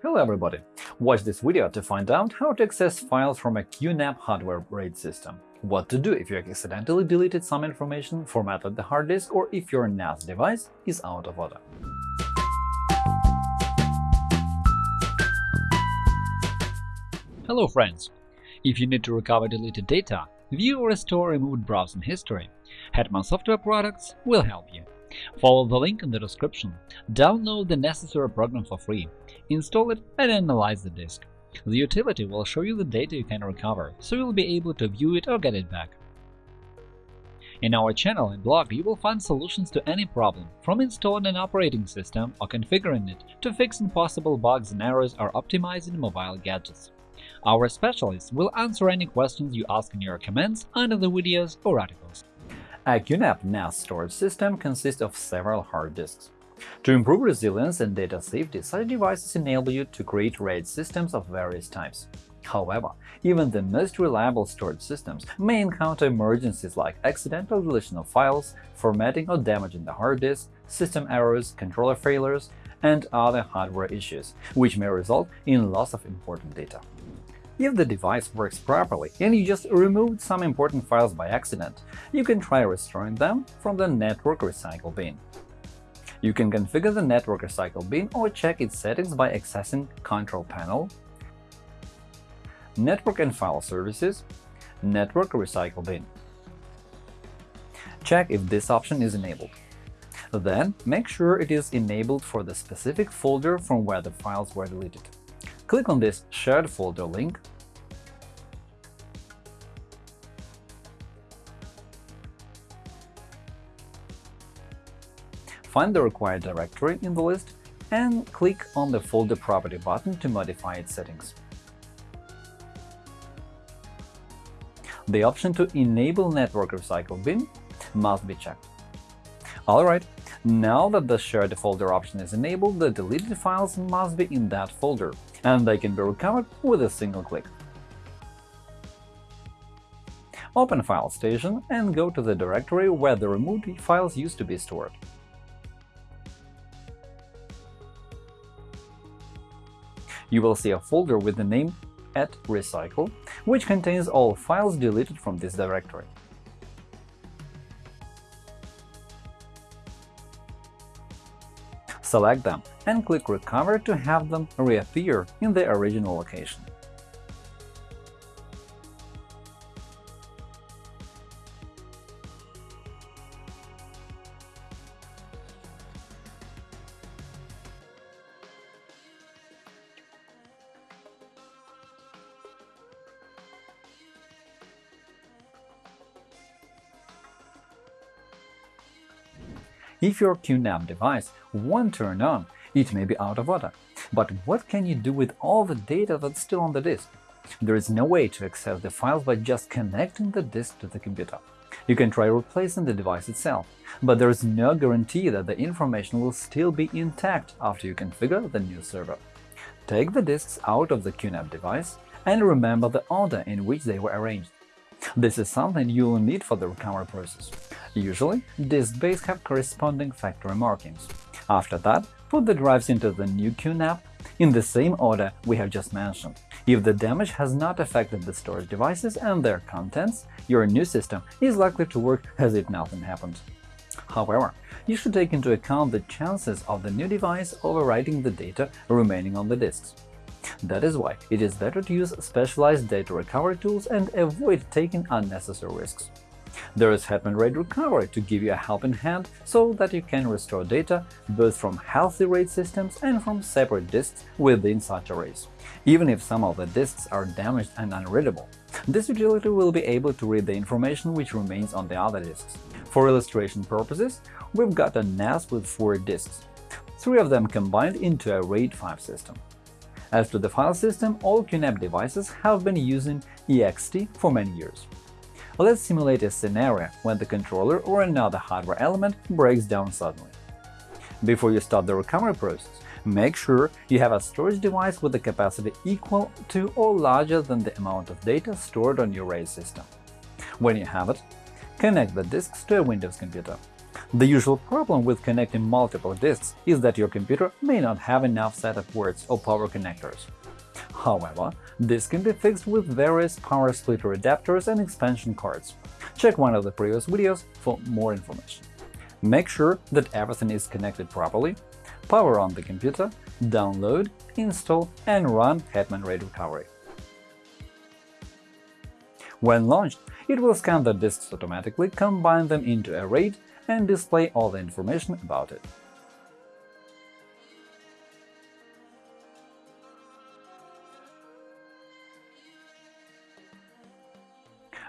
Hello everybody! Watch this video to find out how to access files from a QNAP hardware RAID system, what to do if you accidentally deleted some information, formatted the hard disk, or if your NAS device is out of order. Hello friends! If you need to recover deleted data, view or restore removed browsing history, Hetman Software Products will help you. Follow the link in the description, download the necessary program for free, install it and analyze the disk. The utility will show you the data you can recover, so you'll be able to view it or get it back. In our channel and blog you will find solutions to any problem, from installing an operating system or configuring it to fixing possible bugs and errors or optimizing mobile gadgets. Our specialists will answer any questions you ask in your comments under the videos or articles. A QNAP NAS storage system consists of several hard disks. To improve resilience and data safety, such devices enable you to create RAID systems of various types. However, even the most reliable storage systems may encounter emergencies like accidental deletion of files, formatting or damaging the hard disk, system errors, controller failures, and other hardware issues, which may result in loss of important data. If the device works properly and you just removed some important files by accident, you can try restoring them from the Network Recycle bin. You can configure the Network Recycle bin or check its settings by accessing Control Panel, Network and File Services, Network Recycle bin. Check if this option is enabled. Then, make sure it is enabled for the specific folder from where the files were deleted. Click on this Shared folder link Find the required directory in the list and click on the Folder Property button to modify its settings. The option to enable Network Recycle bin must be checked. Alright, now that the Shared folder option is enabled, the deleted files must be in that folder, and they can be recovered with a single click. Open File Station and go to the directory where the removed files used to be stored. You will see a folder with the name at recycle, which contains all files deleted from this directory. Select them and click Recover to have them reappear in their original location. If your QNAP device won't turn on, it may be out of order. But what can you do with all the data that's still on the disk? There is no way to access the files by just connecting the disk to the computer. You can try replacing the device itself, but there is no guarantee that the information will still be intact after you configure the new server. Take the disks out of the QNAP device and remember the order in which they were arranged. This is something you will need for the recovery process. Usually, disk bays have corresponding factory markings. After that, put the drives into the new QNAP in the same order we have just mentioned. If the damage has not affected the storage devices and their contents, your new system is likely to work as if nothing happened. However, you should take into account the chances of the new device overwriting the data remaining on the disks. That is why it is better to use specialized data recovery tools and avoid taking unnecessary risks. There is Hetman RAID Recovery to give you a helping hand so that you can restore data both from healthy RAID systems and from separate disks within such arrays. Even if some of the disks are damaged and unreadable, this utility will be able to read the information which remains on the other disks. For illustration purposes, we've got a NAS with four disks, three of them combined into a RAID 5 system. As to the file system, all QNAP devices have been using ext for many years. Let's simulate a scenario when the controller or another hardware element breaks down suddenly. Before you start the recovery process, make sure you have a storage device with a capacity equal to or larger than the amount of data stored on your RAID system. When you have it, connect the disks to a Windows computer. The usual problem with connecting multiple disks is that your computer may not have enough SATA ports or power connectors. However, this can be fixed with various power splitter adapters and expansion cards. Check one of the previous videos for more information. Make sure that everything is connected properly, power on the computer, download, install, and run Hetman RAID Recovery. When launched, it will scan the disks automatically, combine them into a RAID, and display all the information about it.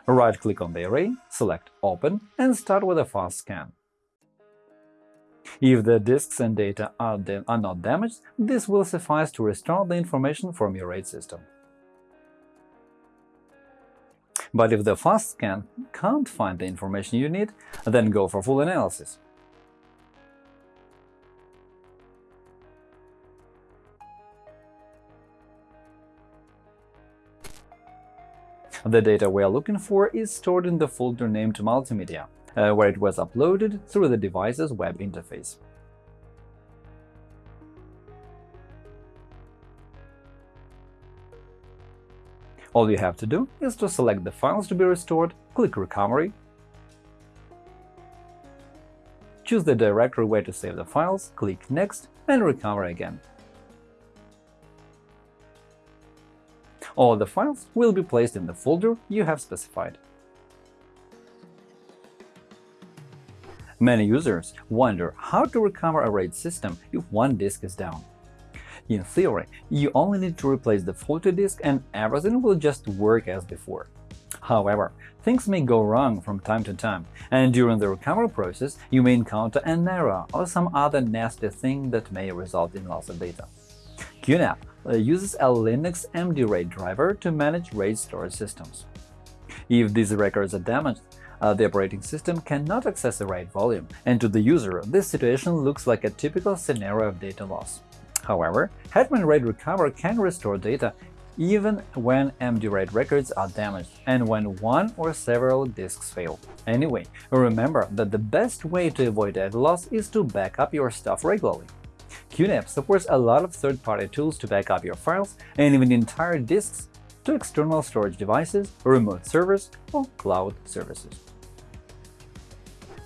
Right-click on the array, select Open, and start with a fast scan. If the disks and data are, are not damaged, this will suffice to restore the information from your RAID system. But if the fast scan can't find the information you need, then go for full analysis. The data we are looking for is stored in the folder named Multimedia, uh, where it was uploaded through the device's web interface. All you have to do is to select the files to be restored, click Recovery, choose the directory where to save the files, click Next, and recover again. All the files will be placed in the folder you have specified. Many users wonder how to recover a RAID system if one disk is down. In theory, you only need to replace the faulty disk and everything will just work as before. However, things may go wrong from time to time, and during the recovery process you may encounter an error or some other nasty thing that may result in loss of data. QNAP uh, uses a Linux MD-RAID driver to manage RAID storage systems. If these records are damaged, uh, the operating system cannot access the RAID volume, and to the user this situation looks like a typical scenario of data loss. However, Hetman RAID Recover can restore data even when MD-RAID records are damaged and when one or several disks fail. Anyway, remember that the best way to avoid data loss is to back up your stuff regularly. QNAP supports a lot of third-party tools to back up your files and even entire disks to external storage devices, remote servers, or cloud services.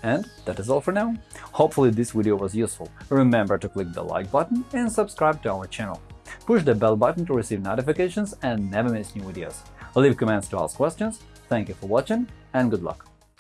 And that is all for now. Hopefully this video was useful. Remember to click the like button and subscribe to our channel. Push the bell button to receive notifications and never miss new videos. Leave comments to ask questions. Thank you for watching and good luck!